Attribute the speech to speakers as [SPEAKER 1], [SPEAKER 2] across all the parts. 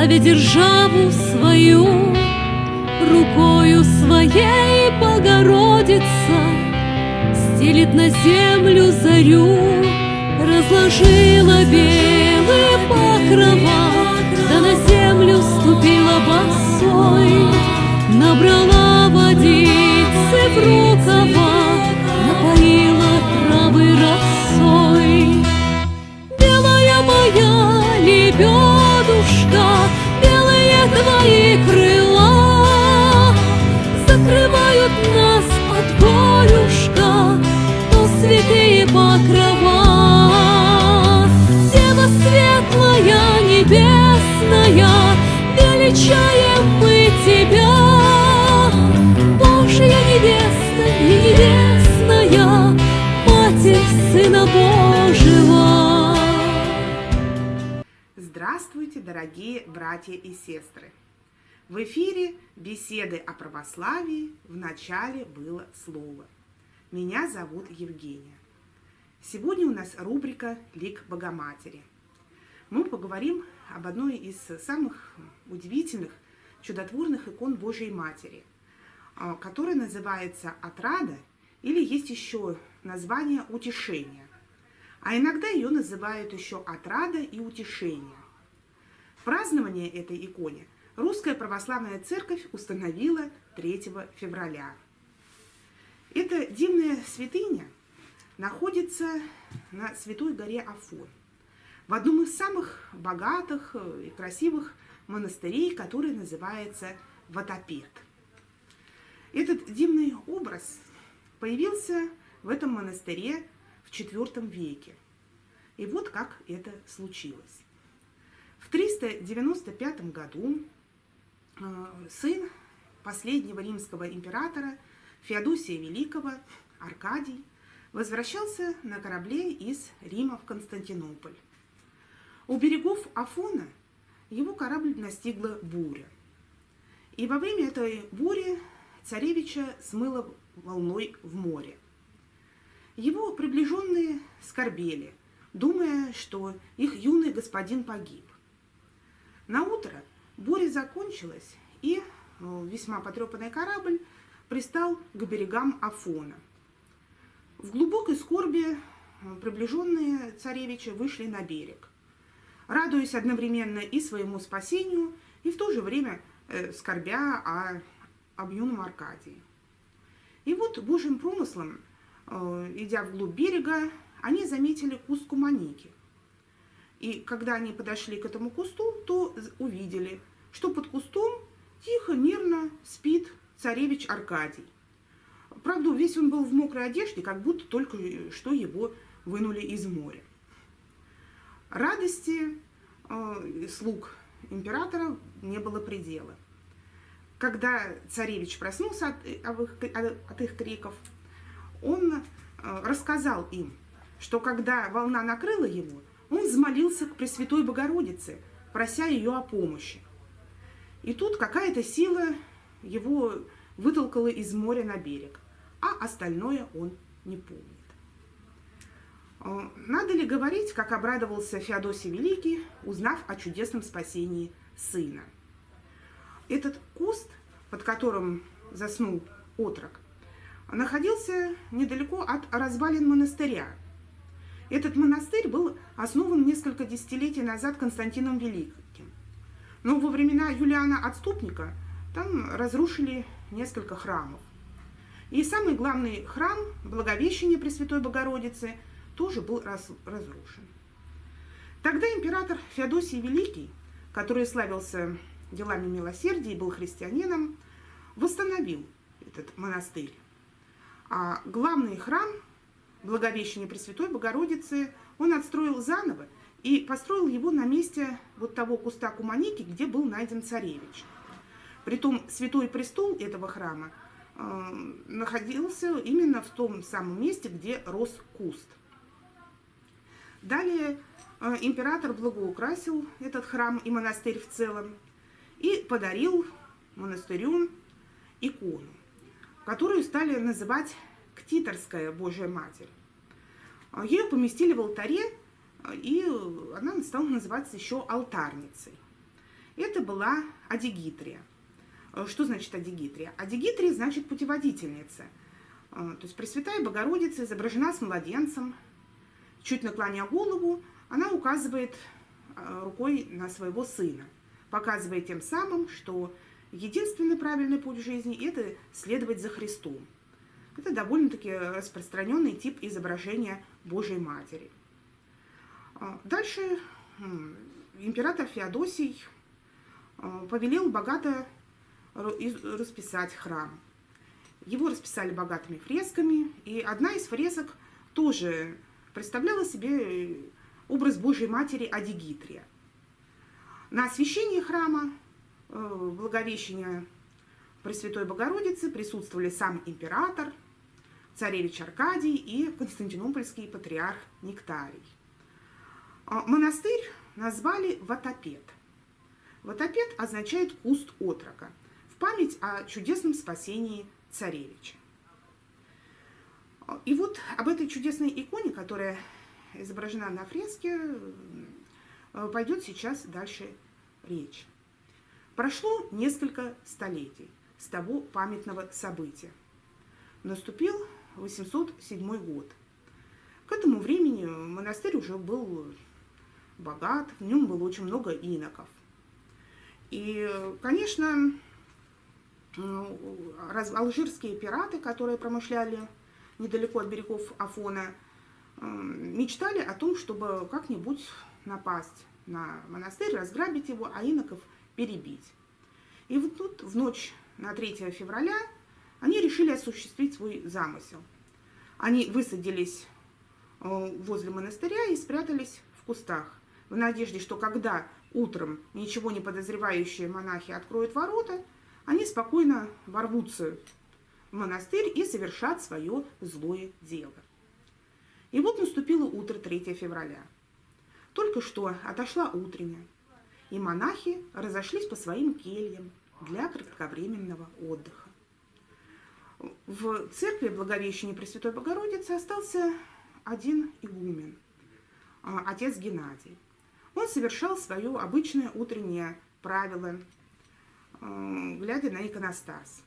[SPEAKER 1] славя державу свою, рукою своей Богородица стелит на землю зарю, разложила белые покрова, да на землю ступила босой, набрала водицы в рукава,
[SPEAKER 2] дорогие братья и сестры! В эфире беседы о православии в начале было слово. Меня зовут Евгения. Сегодня у нас рубрика «Лик Богоматери». Мы поговорим об одной из самых удивительных, чудотворных икон Божьей Матери, а, которая называется «Отрада» или есть еще название «Утешение». А иногда ее называют еще «Отрада» и «Утешение». Празднование этой иконе Русская Православная Церковь установила 3 февраля. Эта дивная святыня находится на Святой горе Афон, в одном из самых богатых и красивых монастырей, который называется Ватапет. Этот дивный образ появился в этом монастыре в IV веке. И вот как это случилось. В 395 году э, сын последнего римского императора Феодосия Великого, Аркадий, возвращался на корабле из Рима в Константинополь. У берегов Афона его корабль настигла буря. И во время этой бури царевича смыло волной в море. Его приближенные скорбели, думая, что их юный господин погиб. На утро буря закончилась, и э, весьма потрепанный корабль пристал к берегам Афона. В глубокой скорби э, приближенные царевича вышли на берег, радуясь одновременно и своему спасению, и в то же время э, скорбя о, об юном Аркадии. И вот Божьим промыслом, идя вглубь берега, они заметили куст куманики – и когда они подошли к этому кусту, то увидели, что под кустом тихо, мирно спит царевич Аркадий. Правда, весь он был в мокрой одежде, как будто только что его вынули из моря. Радости э, слуг императора не было предела. Когда царевич проснулся от, от, от их криков, он э, рассказал им, что когда волна накрыла его, он взмолился к Пресвятой Богородице, прося ее о помощи. И тут какая-то сила его вытолкала из моря на берег, а остальное он не помнит. Э, надо ли говорить, как обрадовался Феодосий Великий, узнав о чудесном спасении сына? Этот куст, под которым заснул отрок, находился недалеко от развалин монастыря, этот монастырь был основан несколько десятилетий назад Константином Великим. Но во времена Юлиана Отступника там разрушили несколько храмов. И самый главный храм Благовещения Пресвятой Богородицы тоже был раз, разрушен. Тогда император Феодосий Великий, который славился делами милосердия и был христианином, восстановил этот монастырь. А главный храм Благовещения Пресвятой Богородицы он отстроил заново и построил его на месте вот того куста Куманики, где был найден царевич. Притом святой престол этого храма э, находился именно в том самом месте, где рос куст. Далее э, император благоукрасил этот храм и монастырь в целом и подарил монастырю икону, которую стали называть Ктиторская Божья Матерь. А, ее поместили в алтаре, а, и она стала называться еще алтарницей. это была Адигитрия. Э, что значит Адигитрия? Адигитрия значит путеводительница. Э, то есть Пресвятая Богородица изображена с младенцем, чуть наклоня голову, она указывает э, рукой на своего сына, показывая тем самым, что единственный правильный путь в жизни – это следовать за Христом. Это довольно-таки распространенный тип изображения Божьей Матери. Дальше император Феодосий повелел богато расписать храм. Его расписали богатыми фресками, и одна из фресок тоже представляла себе образ Божьей Матери Адигитрия. На освящении храма, э, благовещения Пресвятой Богородицы присутствовали сам император, царевич Аркадий и константинопольский патриарх Нектарий. А монастырь назвали Ватопед. Ватопед означает куст отрока – память о чудесном спасении царевича. И вот об этой чудесной иконе, которая изображена на фреске, пойдет сейчас дальше речь. Прошло несколько столетий с того памятного события. Наступил 807 год. К этому времени монастырь уже был богат, в нем было очень много иноков. И, конечно, алжирские пираты, которые промышляли недалеко от берегов Афона, мечтали о том, чтобы как-нибудь напасть на монастырь, разграбить его, а иноков перебить. И вот тут в ночь на 3 февраля они решили осуществить свой замысел. Они высадились э, возле монастыря и спрятались в кустах, в надежде, что когда утром ничего не подозревающие монахи откроют ворота – они спокойно ворвутся в монастырь и совершат свое злое дело. И вот наступило утро 3 февраля. Только что отошла утренняя, и монахи разошлись по своим кельям для кратковременного отдыха. В церкви Благовещения Пресвятой Богородицы остался один игумен, а, отец Геннадий. Он совершал свое обычное утреннее правило глядя на иконостас.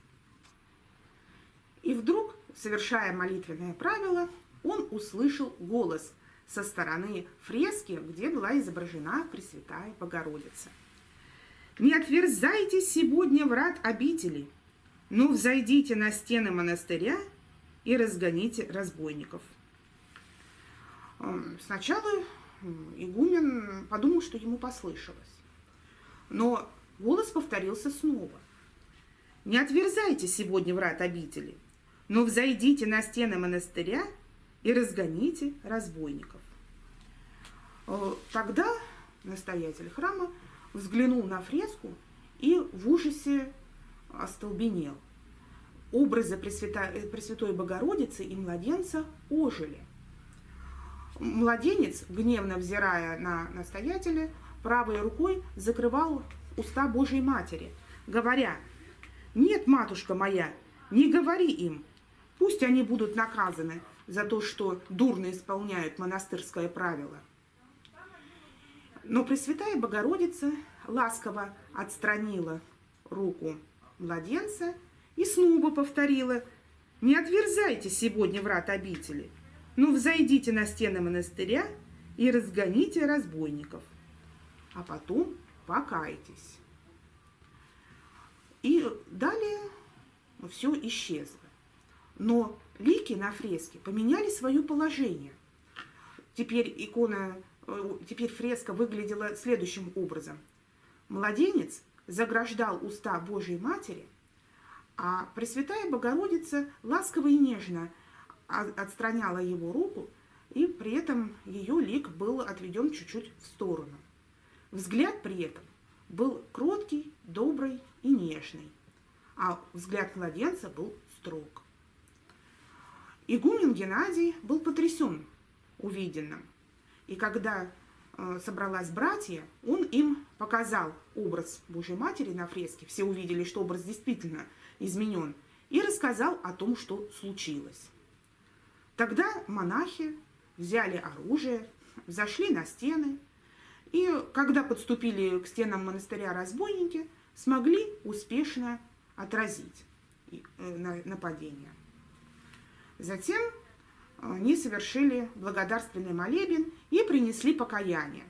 [SPEAKER 2] И вдруг, совершая молитвенное правило, он услышал голос со стороны фрески, где была изображена Пресвятая Богородица. «Не отверзайте сегодня врат обители, но взойдите на стены монастыря и разгоните разбойников». Сначала игумен подумал, что ему послышалось. Но Голос повторился снова. «Не отверзайте сегодня врат обители, но взойдите на стены монастыря и разгоните разбойников». Э, тогда настоятель храма взглянул на фреску и в ужасе остолбенел. Образы Пресвятой, э, Пресвятой Богородицы и младенца ожили. Младенец, гневно взирая на настоятеля, правой рукой закрывал уста Божьей Матери, говоря, «Нет, матушка моя, не говори им, пусть они будут наказаны за то, что дурно исполняют монастырское правило». Но Пресвятая Богородица ласково отстранила руку младенца и снова повторила, «Не отверзайте сегодня врат обители, но взойдите на стены монастыря и разгоните разбойников, а потом покайтесь. И далее все исчезло. Но лики на фреске поменяли свое положение. Теперь икона, э, теперь фреска выглядела следующим образом. Младенец заграждал уста Божьей Матери, а Пресвятая Богородица ласково и нежно отстраняла его руку, и при этом ее лик был отведен чуть-чуть в сторону. Взгляд при этом был кроткий, добрый и нежный, а взгляд младенца был строг. Игумен Геннадий был потрясен увиденным, и когда собралась братья, он им показал образ Божьей Матери на фреске, все увидели, что образ действительно изменен, и рассказал о том, что случилось. Тогда монахи взяли оружие, взошли на стены И когда подступили к стенам монастыря разбойники, смогли успешно отразить э, нападение. Затем они совершили благодарственный молебен и принесли покаяние,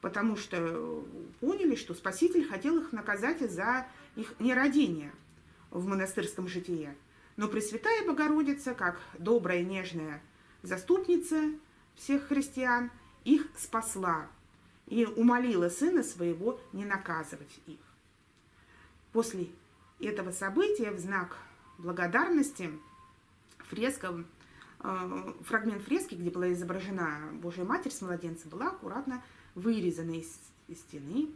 [SPEAKER 2] потому что поняли, что Спаситель хотел их наказать за их нерадение в монастырском житии. Но Пресвятая Богородица, как добрая, нежная заступница всех христиан, их спасла и умолила Сына Своего не наказывать их. После этого события в знак благодарности фреска Э, фрагмент фрески, где была изображена Божья Матерь с младенцем, была аккуратно вырезана из, стены,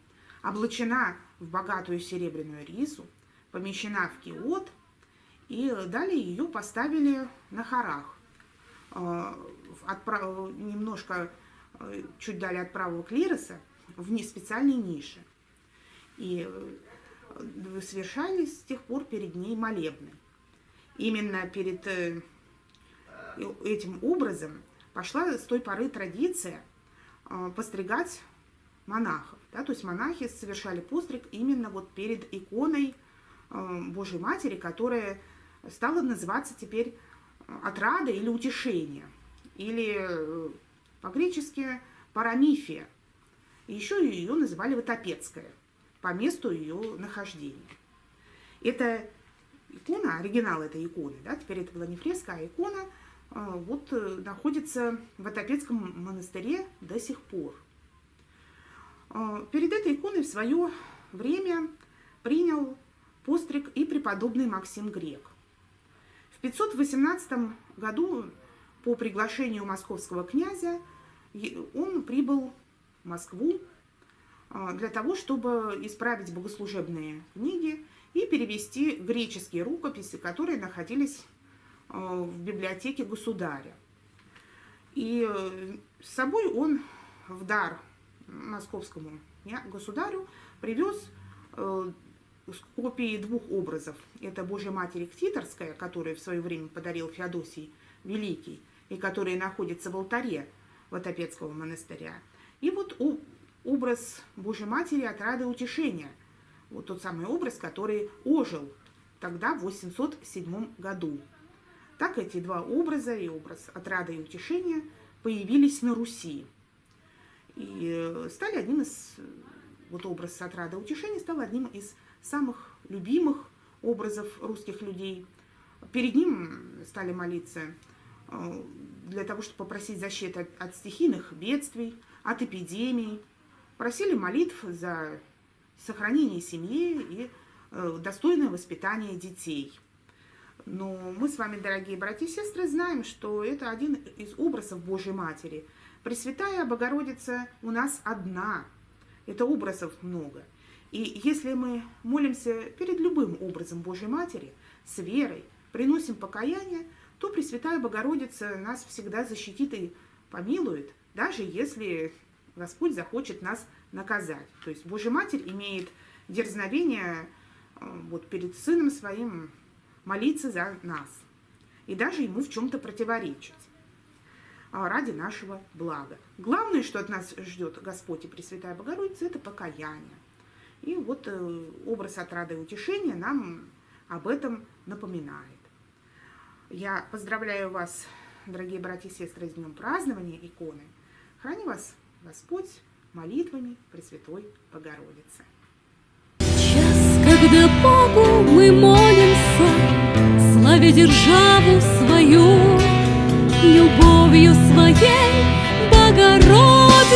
[SPEAKER 2] облачена в богатую серебряную рису, помещена в киот, и далее ее поставили на хорах, э, отправ... немножко э, чуть далее от правого клироса, в специальной нише. И совершались с тех пор перед ней молебны. Именно перед этим образом пошла с той поры традиция а, постригать монахов. Да? То есть монахи совершали постриг именно вот перед иконой а, Божьей Матери, которая стала называться теперь отрада или утешение, или э, по-гречески парамифия. еще ее называли Ватопецкая по месту ее нахождения. Это икона, оригинал этой иконы, да, теперь это была не фреска, а икона – а, вот э, находится в Отопецком монастыре до сих пор. А, перед этой иконой в свое время принял постриг и преподобный Максим Грек. В 518 году по приглашению московского князя он прибыл в Москву а, для того, чтобы исправить богослужебные книги и перевести греческие рукописи, которые находились в библиотеке государя. И э, с собой он в дар московскому государю привез э, копии двух образов. Это Божья Матерь Ктиторская, которую в свое время подарил Феодосий Великий, и которая находится в алтаре Ватопецкого монастыря. И вот образ Божьей Матери от рады утешения. Вот тот самый образ, который ожил тогда, в 807 году. Так эти два образа, и образ отрада и утешения, появились на Руси. И э, стали одним из, вот образ отрада и утешения стал одним из самых любимых образов русских людей. Перед ним стали молиться э, для того, чтобы попросить защиты от стихийных бедствий, от эпидемий. Просили молитв за сохранение семьи и э, достойное воспитание детей – но мы с вами, дорогие братья и сестры, знаем, что это один из образов Божьей Матери. Пресвятая Богородица у нас одна. Это образов много. И если мы молимся перед любым образом Божьей Матери, с верой, приносим покаяние, то Пресвятая Богородица нас всегда защитит и помилует, даже если Господь захочет нас наказать. То есть Божья Матерь имеет дерзновение э, вот, перед Сыном Своим молиться за нас и даже ему в чем-то противоречить а, ради нашего блага. Главное, что от нас ждет Господь и Пресвятая Богородица, это покаяние. И вот э, образ отрады и утешения нам об этом напоминает. Я поздравляю вас, дорогие братья и сестры, с днем празднования иконы. Храни вас Господь молитвами Пресвятой Богородицы.
[SPEAKER 1] Час, когда Богу мы молимся, Волі державу свою, любовью своей Богородиця.